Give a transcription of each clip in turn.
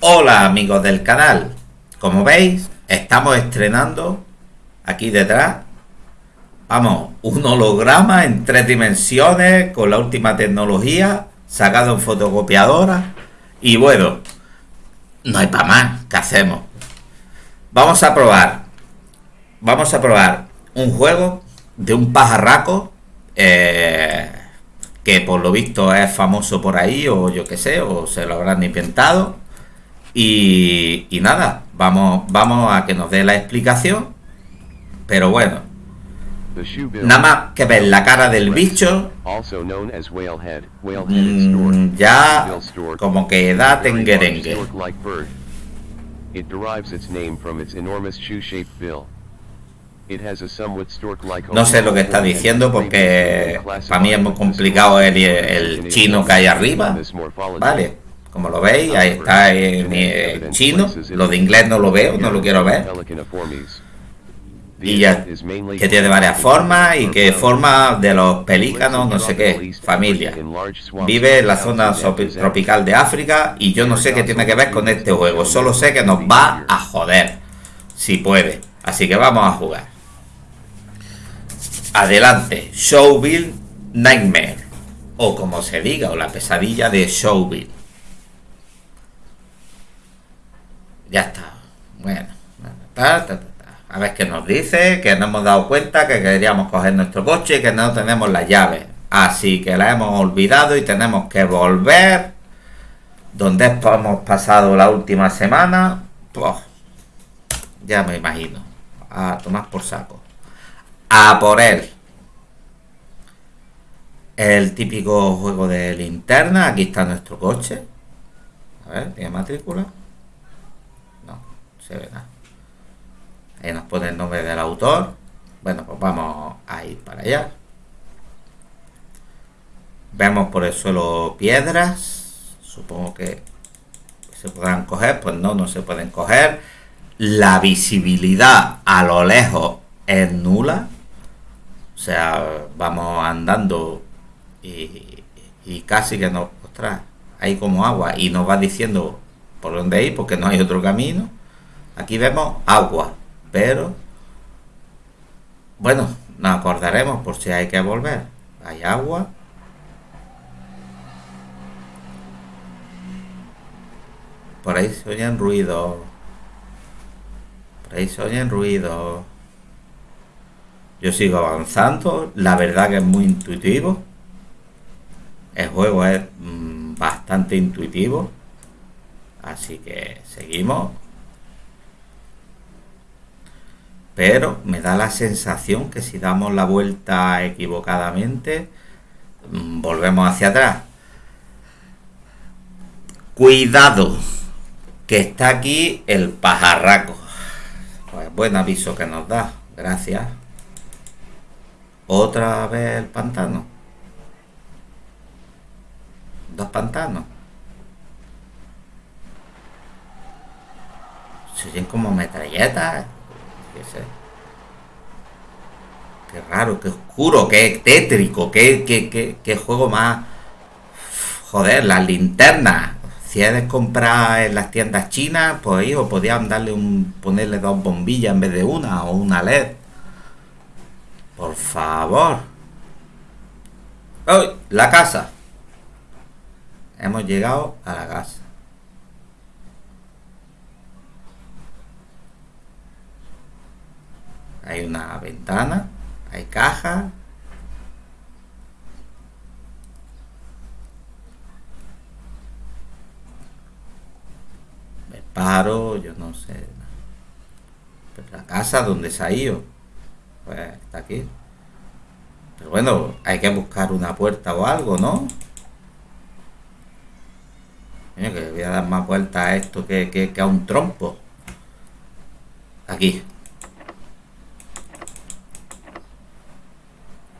Hola amigos del canal, como veis estamos estrenando aquí detrás, vamos, un holograma en tres dimensiones con la última tecnología, sacado en fotocopiadora. Y bueno, no hay para más, ¿qué hacemos? Vamos a probar, vamos a probar un juego de un pajarraco eh, que por lo visto es famoso por ahí o yo que sé, o se lo habrán inventado y, y nada, vamos, vamos a que nos dé la explicación. Pero bueno, nada más que ver la cara del bicho, mm, ya como que da tenguerengue. No sé lo que está diciendo porque para mí es muy complicado el, el chino que hay arriba. Vale. Como lo veis, ahí está en, chino. Lo de inglés no lo veo, no lo quiero ver. Y ya, que tiene varias formas y que forma de los pelícanos, no sé qué, familia. Vive en la zona tropical de África y yo no sé qué tiene que ver con este juego. Solo sé que nos va a joder, si puede. Así que vamos a jugar. Adelante, Showville Nightmare. O como se diga, o la pesadilla de Showville. Ya está. Bueno. a ver qué nos dice, que no hemos dado cuenta que queríamos coger nuestro coche y que no tenemos las llaves. Así que la hemos olvidado y tenemos que volver. Donde hemos pasado la última semana. Pues, ya me imagino. A tomar por saco. A por él. El típico juego de linterna. Aquí está nuestro coche. A ver, tiene matrícula se ve nada. Ahí nos pone el nombre del autor. Bueno, pues vamos a ir para allá. Vemos por el suelo piedras. Supongo que se podrán coger. Pues no, no se pueden coger. La visibilidad a lo lejos es nula. O sea, vamos andando y, y casi que nos... Ostras, hay como agua y nos va diciendo por dónde ir porque no hay otro camino. Aquí vemos agua, pero bueno, nos acordaremos por si hay que volver. Hay agua. Por ahí se oyen ruidos. Por ahí se oyen ruidos. Yo sigo avanzando. La verdad que es muy intuitivo. El juego es mm, bastante intuitivo. Así que seguimos. Pero me da la sensación que si damos la vuelta equivocadamente, mm, volvemos hacia atrás. Cuidado, que está aquí el pajarraco. Pues buen aviso que nos da, gracias. Otra vez el pantano. Dos pantanos. Se oyen como metralletas. Qué raro, qué oscuro, qué tétrico, qué, qué, juego más... Joder, las linternas. Si es de comprar en las tiendas chinas, pues hijo, podían darle un, ponerle dos bombillas en vez de una o una LED. Por favor. ¡Uy! La casa. Hemos llegado a la casa. Hay una ventana, hay caja. Me paro, yo no sé. la casa donde se ha ido, pues está aquí. Pero bueno, hay que buscar una puerta o algo, ¿no? que le voy a dar más vuelta a esto que, que a un trompo. Aquí.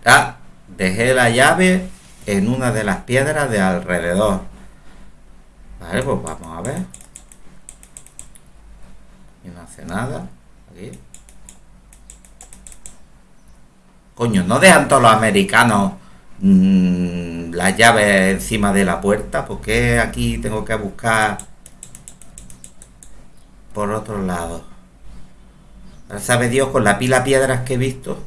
Ah, dejé la llave en una de las piedras de alrededor. Vale, pues vamos a ver. Y no hace nada. Aquí. Coño, ¿no dejan todos los americanos mm, las llaves encima de la puerta? ¿Por qué aquí tengo que buscar por otro lado. Sabe Dios con la pila piedras que he visto.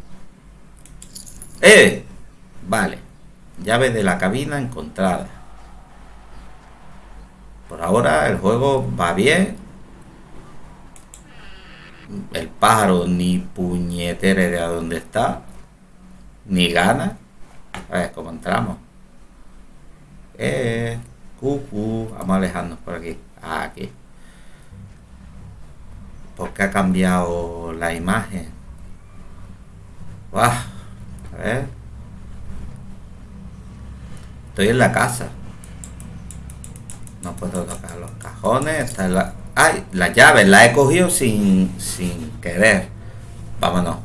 ¡Eh! Vale. Llave de la cabina encontrada. Por ahora el juego va bien. El pájaro ni puñetere de a dónde está. Ni gana. A ver cómo entramos. Eh, cucu. Vamos a alejarnos por aquí. Aquí. Porque ha cambiado la imagen. A ver. Estoy en la casa. No puedo tocar los cajones. Está la... ¡Ay! La llave la he cogido sin, sin querer. Vámonos.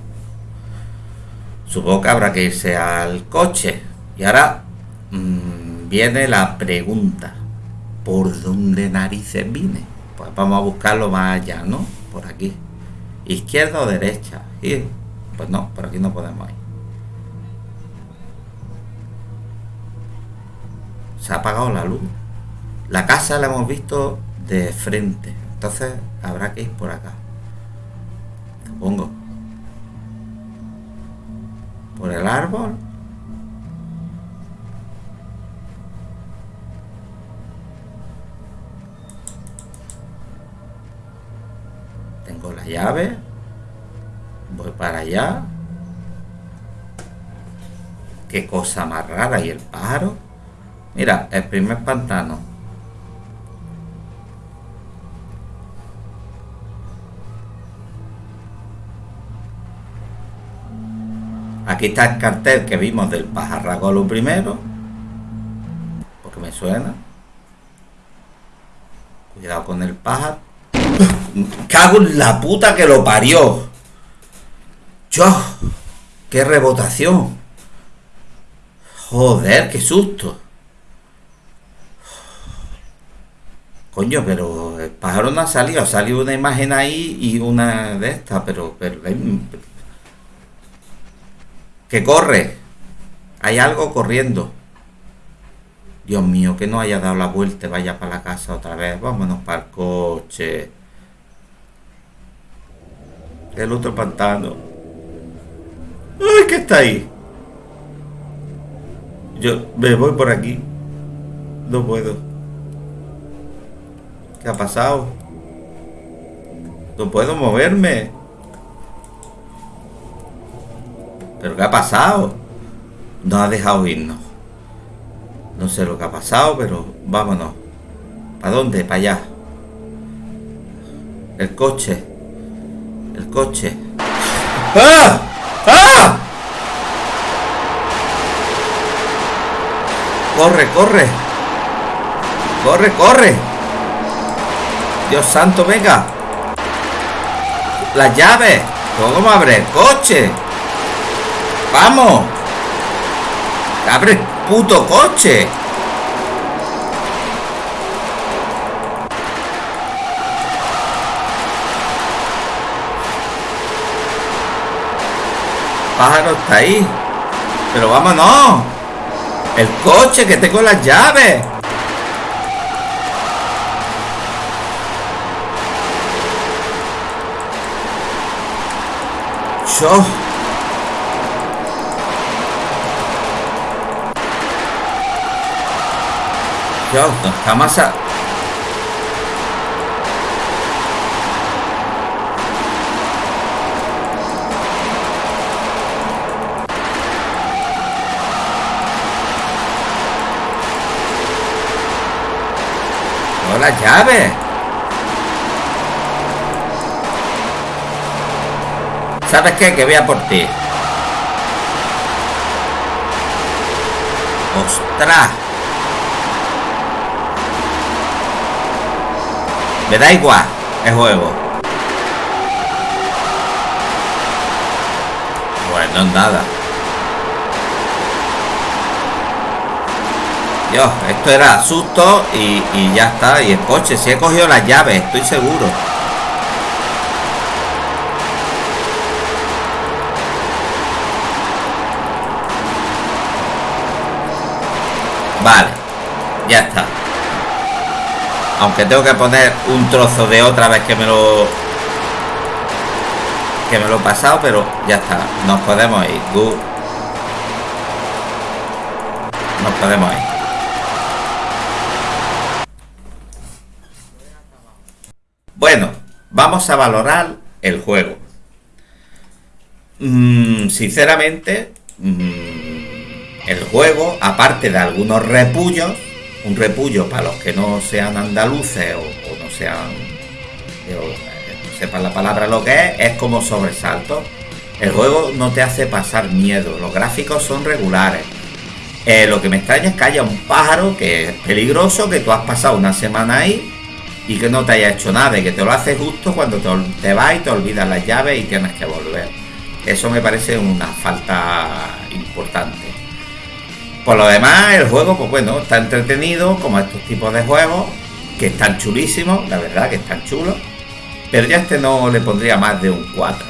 Supongo que habrá que irse al coche. Y ahora mmm, viene la pregunta. ¿Por dónde narices vine? Pues vamos a buscarlo más allá, ¿no? Por aquí. ¿Izquierda o derecha? Y, pues no, por aquí no podemos ir. Se ha apagado la luz. La casa la hemos visto de frente. Entonces habrá que ir por acá. Supongo. Por el árbol. Tengo la llave. Voy para allá. Qué cosa más rara. ¿Y el pájaro? Mira, el primer pantano. Aquí está el cartel que vimos del pajarraco lo primero. Porque me suena. Cuidado con el pájaro. Cago en la puta que lo parió. Yo. Qué rebotación. Joder, qué susto. Coño, pero el pájaro no ha salido. Ha salido una imagen ahí y una de estas, pero, pero que corre. Hay algo corriendo. Dios mío, que no haya dado la vuelta, vaya para la casa otra vez. Vámonos para el coche. El otro pantano. ¡Ay, que está ahí! Yo me voy por aquí. No puedo. ¿Qué ha pasado? No puedo moverme. ¿Pero qué ha pasado? No ha dejado irnos. No sé lo que ha pasado, pero vámonos. ¿Para dónde? Para allá. El coche. El coche. ¡Ah! ¡Ah! Corre, corre. Corre, corre. Dios santo, venga. Las llaves. ¿Cómo abre el coche? ¡Vamos! ¡Abre el puto coche! Pájaro está ahí. Pero vámonos. El coche que tengo las llaves. Yo. Yo, jamás a... No la llave. ¿Sabes qué? Que voy a por ti. ¡Ostras! Me da igual el juego. Bueno, nada. Dios, esto era susto y, y ya está. Y el coche, si he cogido las llaves, estoy seguro. Vale, ya está. Aunque tengo que poner un trozo de otra vez que me lo que me lo he pasado, pero ya está. Nos podemos ir. Nos podemos ir. Bueno, vamos a valorar el juego. Mm, sinceramente, mm, el juego, aparte de algunos repullos, un repullo para los que no sean andaluces o, no sean, no sepan la palabra lo que es, es como sobresalto. El juego no te hace pasar miedo, los gráficos son regulares. Eh, lo que me extraña es que haya un pájaro que es peligroso, que tú has pasado una semana ahí y que no te haya hecho nada y que te lo hace justo cuando te, te vas y te olvidas las llaves y tienes que volver. Eso me parece una falta importante. Por lo demás, el juego, pues bueno, está entretenido, como estos tipos de juegos, que están chulísimos, la verdad que están chulos. Pero ya este no le pondría más de un 4.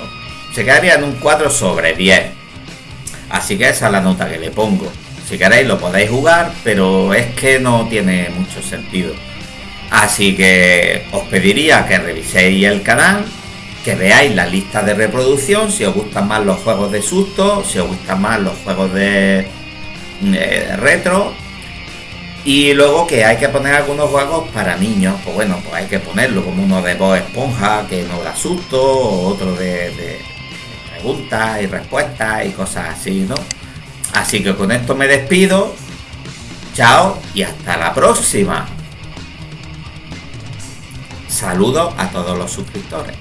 Se quedaría en un 4 sobre 10. Así que esa es la nota que le pongo. Si queréis lo podéis jugar, pero es que no tiene mucho sentido. Así que os pediría que reviséis el canal, que veáis la lista de reproducción, si os gustan más los juegos de susto, si os gustan más los juegos de, retro. Y luego que hay que poner algunos juegos para niños, pues bueno, pues hay que ponerlo como uno de voz esponja que no da susto, otro de preguntas y respuestas y cosas así, ¿no? Así que con esto me despido. Chao y hasta la próxima. Saludos a todos los suscriptores.